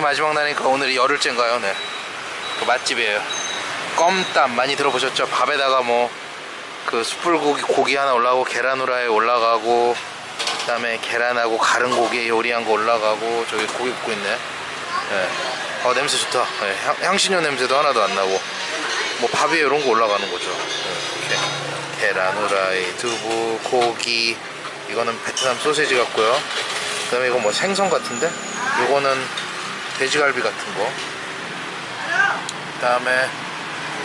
마지막 날이니까 오늘이 열흘째인가요? 네. 그 맛집이에요. 껌땀 많이 들어보셨죠? 밥에다가 뭐 그 숯불고기 고기 하나 올라가고 계란 후라이 올라가고 그 다음에 계란하고 가른 고기 요리한 거 올라가고 저기 고기 굽고 있네. 네. 어 냄새 좋다. 네, 향, 향신료 냄새도 하나도 안 나고 뭐밥 위에 이런 거 올라가는 거죠. 네, 이렇게 계란 후라이, 두부, 고기 이거는 베트남 소세지 같고요. 그 다음에 이거 뭐 생선 같은데? 요거는 돼지갈비 같은 거. 그 다음에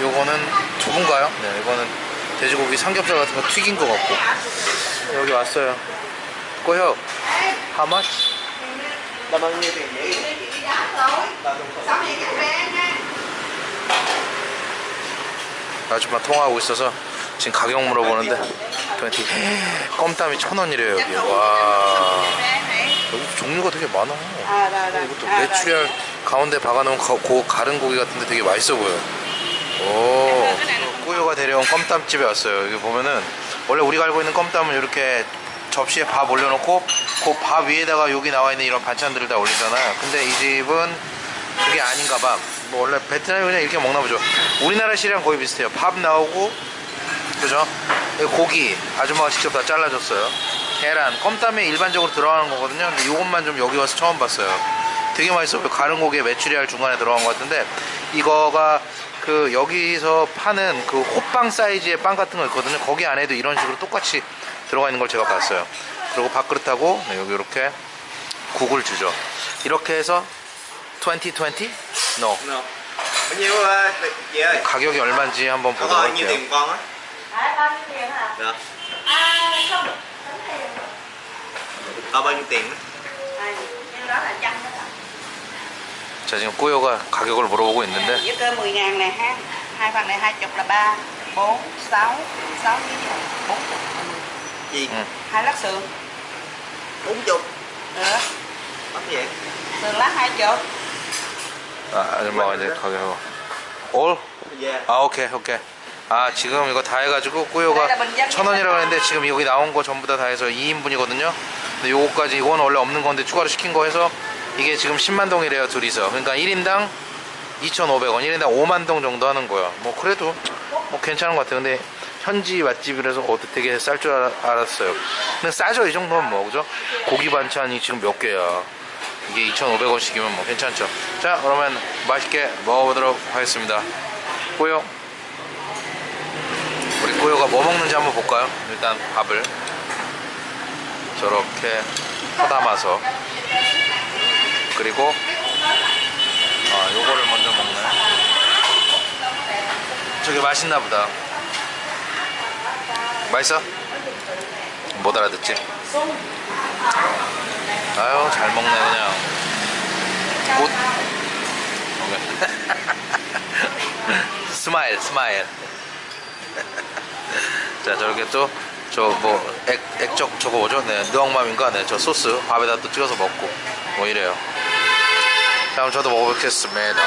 요거는 두부인가요? 네, 이거는 돼지고기 삼겹살 같은 거 튀긴 거 같고. 여기 왔어요. 꼬혁, how much? là bao nhiêu tiền vậy 아줌마 통화하고 있어서 지금 가격 물어보는데 20 껌땀이 천 원이래요 여기 와 여기 종류가 되게 많아. 이것도. 메추리알 가운데 박아놓은 가, 고, 가른 고기 같은데 되게 맛있어 보여 오 꾸요가 데려온 껌땀집에 왔어요 여기 보면은 원래 우리가 알고 있는 껌땀은 이렇게 접시에 밥 올려놓고 그 밥 위에다가 여기 나와 있는 이런 반찬들을 다 올리잖아요 근데 이 집은 그게 아닌가 봐. 뭐 원래 베트남이 그냥 이렇게 먹나 보죠. 우리나라 시랑 거의 비슷해요. 밥 나오고 그죠? 고기 아줌마가 직접 다 잘라줬어요. 계란, 껌땀에 일반적으로 들어가는 거거든요. 근데 이것만 좀 여기 와서 처음 봤어요. 되게 맛있어 보여. 가른 고기에 메추리알 중간에 들어간 것 같은데 이거가 그 여기서 파는 그 호빵 사이즈의 빵 같은 거 있거든요. 거기 안에도 이런 식으로 똑같이 들어가 있는 걸 제가 봤어요. 그리고 밥그릇하고 네, 여기 이렇게 국을 주죠. 이렇게 해서 2020? No. no ơi 가격이 얼마인지 한번 보도록 할게요. tiền con á À, bao nhiêu tiền hả? dạ À, không. Tính tiền. Có bao nhiêu tiền á À, nhưng đó là trăm đó hả? 자 지금 꾸요가 가격을 물어보고 있는데 Với cơ 10 ngàn này ha. Hai phần này hai chục là ba, bốn, sáu, sáu với bốn chục. gì 응. Hai lát sườn. bốn chục Được. mắc vậy Sườn lát hai chục. 아, 아줌마가 이제 가격 올? dạ 아 오케이 오케이 아 지금 이거 다 해가지고 꾸요가 천 원이라고 했는데 지금 여기 나온 거 전부 다 다 해서 2인분이거든요 근데 요거까지 이건 원래 없는 건데 추가로 시킨 거 해서 이게 지금 10만 동이래요 둘이서. 그러니까 1인당 2,500원 1인당 5만 동 정도 하는 거야. 뭐 그래도 뭐 괜찮은 것 같아요. 근데 현지 맛집이라서 어 되게 쌀 줄 알았어요. 근데 싸죠 이 정도면 뭐 그죠? 고기 반찬이 지금 몇 개야? 이게 2,500원씩이면 뭐 괜찮죠. 자 그러면 맛있게 먹어보도록 하겠습니다. 꾸요. 우리 꾸요가 뭐 먹는지 한번 볼까요? 일단 밥을 저렇게 퍼담아서 그리고 아 요거를 먼저 먹네. 저게 맛있나 보다. 맛있어? 못 알아듣지? 아유 잘 먹네 그냥. 못. smile smile. 자 저렇게 또 저 뭐 액젓 저거 뭐죠? 네 nước mắm인가? 네 저 소스 밥에다 또 찍어서 먹고 뭐 이래요 자 그럼 저도 먹어보겠습니다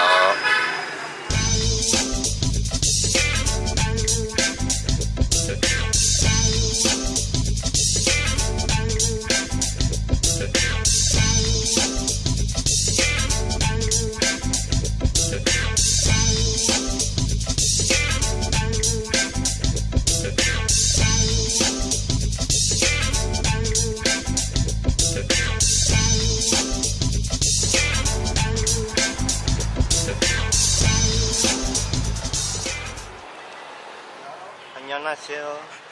안녕하